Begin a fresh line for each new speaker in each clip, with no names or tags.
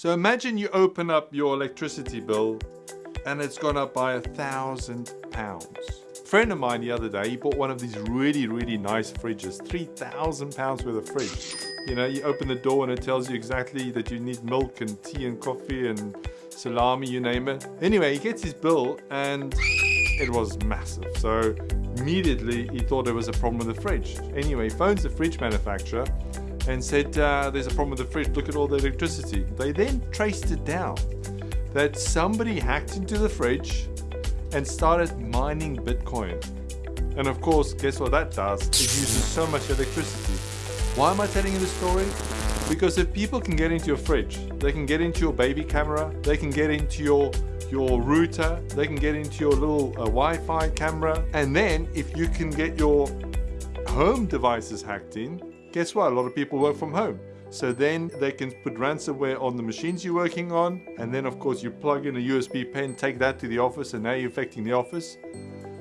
So imagine you open up your electricity bill and it's gone up by a thousand pounds. A friend of mine the other day, he bought one of these really, really nice fridges, 3,000 pounds worth of fridge. You know, you open the door and it tells you exactly that you need milk and tea and coffee and salami, you name it. Anyway, he gets his bill and it was massive. So immediately he thought there was a problem with the fridge. Anyway, he phones the fridge manufacturer and said, uh, there's a problem with the fridge, look at all the electricity. They then traced it down that somebody hacked into the fridge and started mining Bitcoin. And of course, guess what that does? It uses so much electricity. Why am I telling you this story? Because if people can get into your fridge, they can get into your baby camera, they can get into your your router, they can get into your little uh, Wi-Fi camera, and then if you can get your home devices hacked in, guess what? A lot of people work from home. So then they can put ransomware on the machines you're working on. And then of course you plug in a USB pen, take that to the office and now you're affecting the office.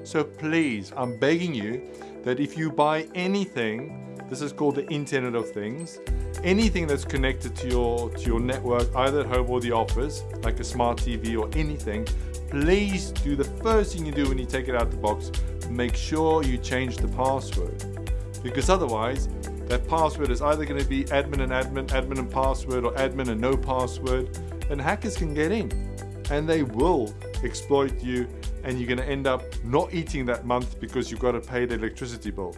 So please, I'm begging you that if you buy anything, this is called the Internet of Things, anything that's connected to your, to your network, either at home or the office, like a smart TV or anything, please do the first thing you do when you take it out the box, make sure you change the password. Because otherwise, that password is either going to be admin and admin, admin and password, or admin and no password. And hackers can get in and they will exploit you and you're going to end up not eating that month because you've got to pay the electricity bill.